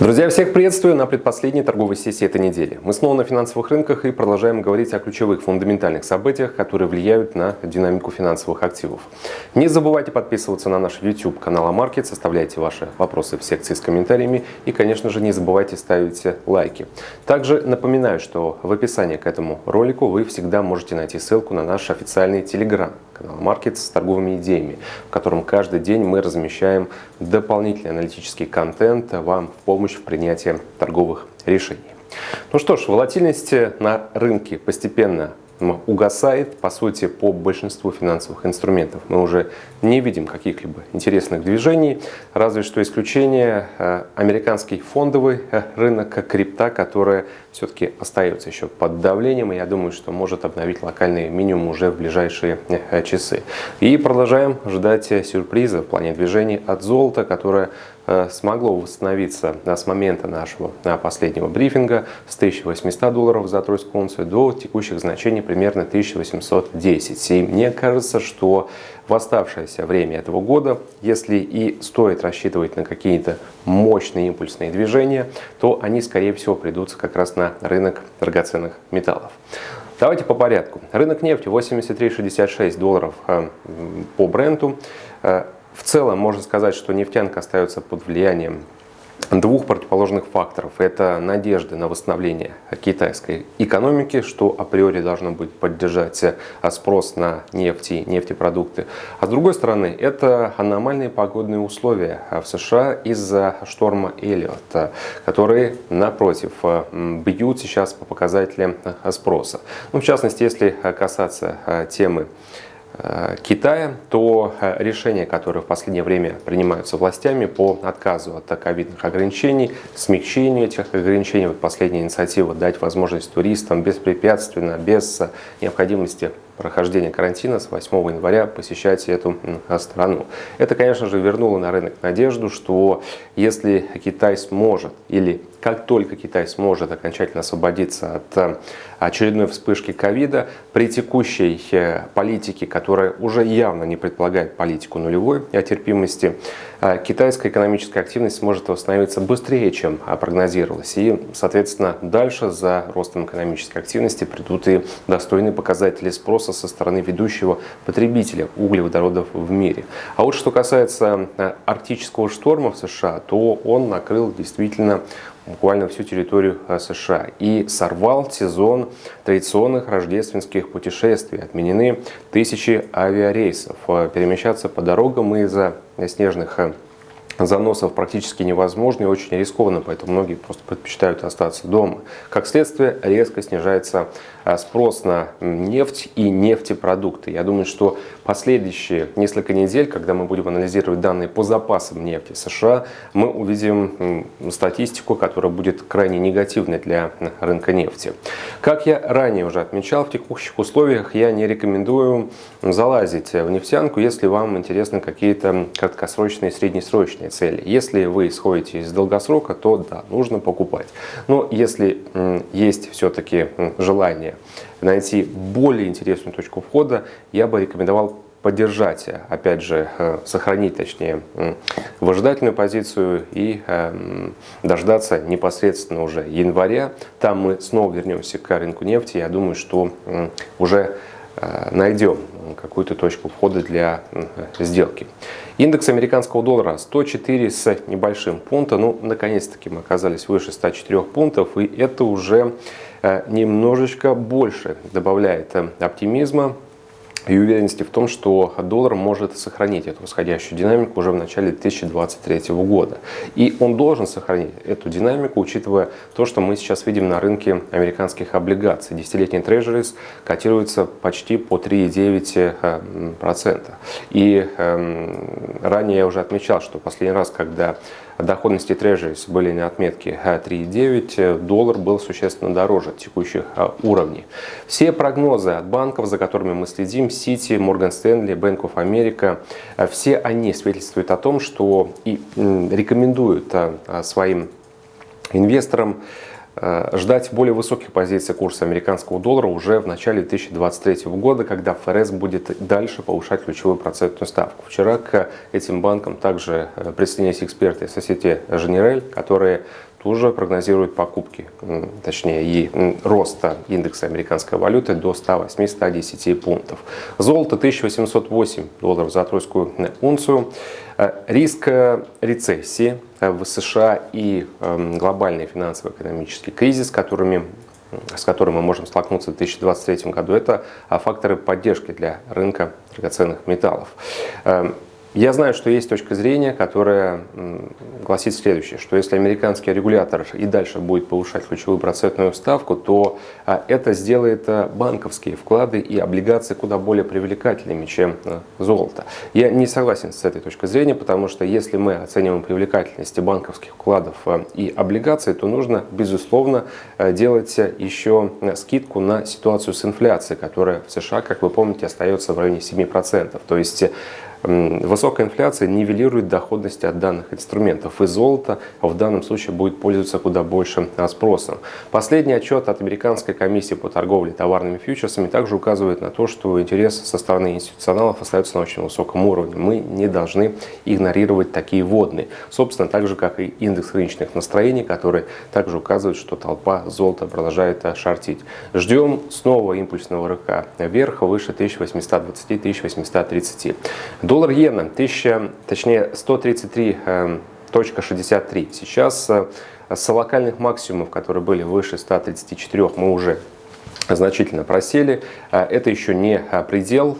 Друзья, всех приветствую на предпоследней торговой сессии этой недели. Мы снова на финансовых рынках и продолжаем говорить о ключевых фундаментальных событиях, которые влияют на динамику финансовых активов. Не забывайте подписываться на наш YouTube канал Амаркет, составляйте ваши вопросы в секции с комментариями и, конечно же, не забывайте ставить лайки. Также напоминаю, что в описании к этому ролику вы всегда можете найти ссылку на наш официальный Telegram канал Маркет с торговыми идеями, в котором каждый день мы размещаем дополнительный аналитический контент вам в помощь в принятии торговых решений. Ну что ж, волатильность на рынке постепенно угасает, по сути, по большинству финансовых инструментов. Мы уже не видим каких-либо интересных движений, разве что исключение э, американский фондовый э, рынок крипта, который все-таки остается еще под давлением, и я думаю, что может обновить локальный минимум уже в ближайшие э, часы. И продолжаем ждать сюрприза в плане движений от золота, которое смогло восстановиться с момента нашего последнего брифинга с 1800 долларов за тройскую унцию до текущих значений примерно 1810. И мне кажется, что в оставшееся время этого года, если и стоит рассчитывать на какие-то мощные импульсные движения, то они, скорее всего, придутся как раз на рынок драгоценных металлов. Давайте по порядку. Рынок нефти 83,66 долларов э, по бренду. Э, в целом можно сказать, что нефтянка остается под влиянием двух противоположных факторов. Это надежды на восстановление китайской экономики, что априори должно будет поддержать спрос на нефть и нефтепродукты. А с другой стороны, это аномальные погодные условия в США из-за шторма Эллиот, которые, напротив, бьют сейчас по показателям спроса. Ну, в частности, если касаться темы Э, Китая, то э, решения, которые в последнее время принимаются властями по отказу от ковидных ограничений, смягчению этих ограничений, вот последняя инициатива дать возможность туристам беспрепятственно, без необходимости прохождения карантина с 8 января посещать эту страну. Это, конечно же, вернуло на рынок надежду, что если Китай сможет или как только Китай сможет окончательно освободиться от э, очередной вспышки ковида, при текущей э, политике, которая уже явно не предполагает политику нулевой терпимости, э, китайская экономическая активность сможет восстановиться быстрее, чем прогнозировалось. И, соответственно, дальше за ростом экономической активности придут и достойные показатели спроса со стороны ведущего потребителя углеводородов в мире. А вот что касается арктического шторма в США, то он накрыл действительно буквально всю территорию э, США и сорвал сезон традиционных рождественских путешествий. Отменены тысячи авиарейсов. Э, перемещаться по дорогам из-за снежных э, заносов практически невозможно и очень рискованно, поэтому многие просто предпочитают остаться дома. Как следствие, резко снижается спрос на нефть и нефтепродукты. Я думаю, что последующие несколько недель, когда мы будем анализировать данные по запасам нефти США, мы увидим статистику, которая будет крайне негативной для рынка нефти. Как я ранее уже отмечал, в текущих условиях я не рекомендую залазить в нефтянку, если вам интересны какие-то краткосрочные и среднесрочные цели. Если вы исходите из долгосрока, то да, нужно покупать. Но если есть все-таки желание найти более интересную точку входа, я бы рекомендовал поддержать, опять же, э, сохранить, точнее, выжидательную позицию и э, дождаться непосредственно уже января. Там мы снова вернемся к рынку нефти. Я думаю, что уже э, найдем какую-то точку входа для сделки. Индекс американского доллара 104 с небольшим пункта. Ну, наконец-таки мы оказались выше 104 пунктов, и это уже немножечко больше добавляет оптимизма и уверенности в том, что доллар может сохранить эту восходящую динамику уже в начале 2023 года. И он должен сохранить эту динамику, учитывая то, что мы сейчас видим на рынке американских облигаций. Десятилетний трежерис котируется почти по 3,9%. И э, ранее я уже отмечал, что последний раз, когда доходности трежерис были на отметке 3,9, доллар был существенно дороже текущих а, уровней. Все прогнозы от банков, за которыми мы следим, Citi, Morgan Stanley, Bank of America, а, все они свидетельствуют о том, что и рекомендуют а, своим инвесторам Э, ждать более высоких позиций курса американского доллара уже в начале 2023 года, когда ФРС будет дальше повышать ключевую процентную ставку. Вчера к этим банкам также э, присоединились эксперты Societe Generale, которые тоже прогнозируют покупки, точнее и роста индекса американской валюты до 108-110 пунктов. Золото 1808 долларов за тройскую унцию. Э, риск рецессии Э, в США и эм, глобальный финансово-экономический кризис, которыми с которым мы можем столкнуться в 2023 году, это факторы поддержки для рынка драгоценных металлов. Я знаю, что есть точка зрения, которая гласит следующее, что если американский регулятор и дальше будет повышать ключевую процентную ставку, то а, это сделает а, банковские вклады и облигации куда более привлекательными, чем а, золото. Я не согласен с этой точкой зрения, потому что если мы оцениваем привлекательность банковских вкладов и облигаций, то нужно, безусловно, делать еще скидку на ситуацию с инфляцией, которая в США, как вы помните, остается в районе 7%. То есть Высокая инфляция нивелирует доходность от данных инструментов, и золото в данном случае будет пользоваться куда большим спросом. Последний отчет от Американской комиссии по торговле товарными фьючерсами также указывает на то, что интерес со стороны институционалов остается на очень высоком уровне. Мы не должны игнорировать такие водные. Собственно, так же, как и индекс рыночных настроений, который также указывает, что толпа золота продолжает шортить. Ждем снова импульсного рыка вверх, выше 1820-1830. Доллар иена 1000, точнее 133.63. Эм, Сейчас э, с локальных максимумов, которые были выше 134, мы уже значительно просели. А, это еще не а, предел.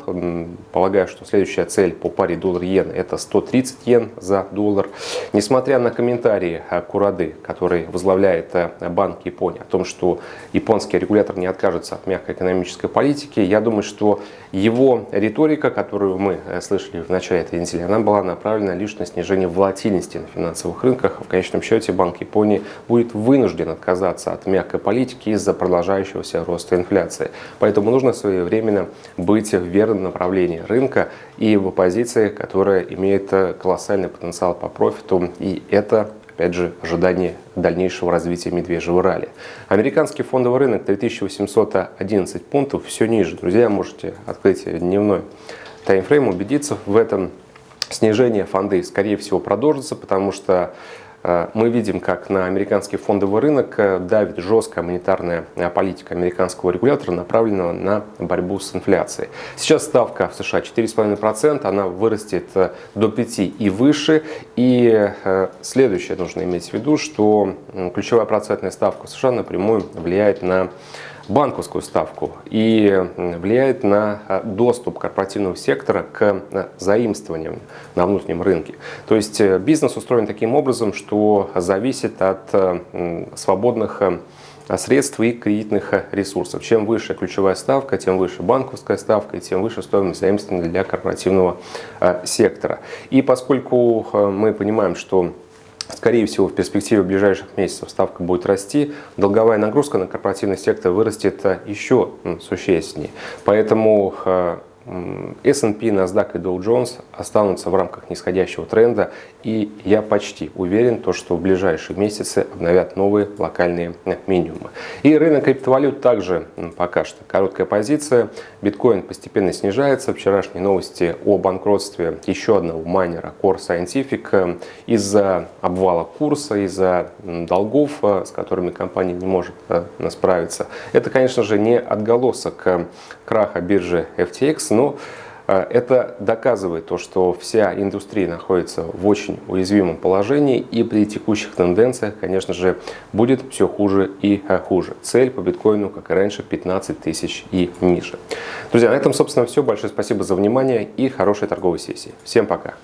Полагаю, что следующая цель по паре доллар-иен это 130 йен за доллар. Несмотря на комментарии Курады, который возглавляет Банк Японии, о том, что японский регулятор не откажется от мягкой экономической политики, я думаю, что его риторика, которую мы э, слышали в начале этой недели, она была направлена лишь на снижение волатильности на финансовых рынках. В конечном счете Банк Японии будет вынужден отказаться от мягкой политики из-за продолжающегося роста инфляции. Поэтому нужно своевременно быть в верном направлении рынка и в позиции, которая имеет колоссальный потенциал по профиту. И это опять же, ожидание дальнейшего развития медвежьего ралли. Американский фондовый рынок 3811 пунктов, все ниже. Друзья, можете открыть дневной таймфрейм, убедиться в этом. Снижение фонды, скорее всего, продолжится, потому что мы видим, как на американский фондовый рынок э, давит жесткая монетарная э, политика американского регулятора, направленного на борьбу с инфляцией. Сейчас ставка в США 4,5%, она вырастет до 5% и выше. И следующее нужно иметь в виду, что ключевая процентная ставка в США напрямую влияет на банковскую ставку и влияет на а, доступ корпоративного сектора к а, заимствованиям на внутреннем рынке. То есть э, бизнес устроен таким образом, что зависит от э, свободных э, средств и кредитных ресурсов. Чем выше ключевая ставка, тем выше банковская ставка и тем выше стоимость заимствования для корпоративного сектора. И поскольку мы понимаем, что Скорее всего, в перспективе ближайших месяцев ставка будет расти, долговая нагрузка на корпоративный сектор вырастет э, еще существеннее. Поэтому э, S&P, NASDAQ и Dow Jones останутся в рамках нисходящего тренда, и я почти уверен, то, что в ближайшие месяцы обновят новые локальные минимумы. И рынок криптовалют также пока что короткая позиция. Биткоин постепенно снижается. Вчерашние новости о банкротстве еще одного майнера Core Scientific э, из-за обвала курса, из-за долгов, э, с которыми компания не может э, справиться. Это, конечно же, не отголосок краха биржи FTX, но э, это доказывает то, что вся индустрия находится в очень уязвимом положении и при текущих тенденциях, конечно же, будет все хуже и э, хуже. Цель по биткоину, как и раньше, 15 тысяч и ниже. Друзья, на этом, собственно, все. Большое спасибо за внимание и хорошей торговой сессии. Всем пока!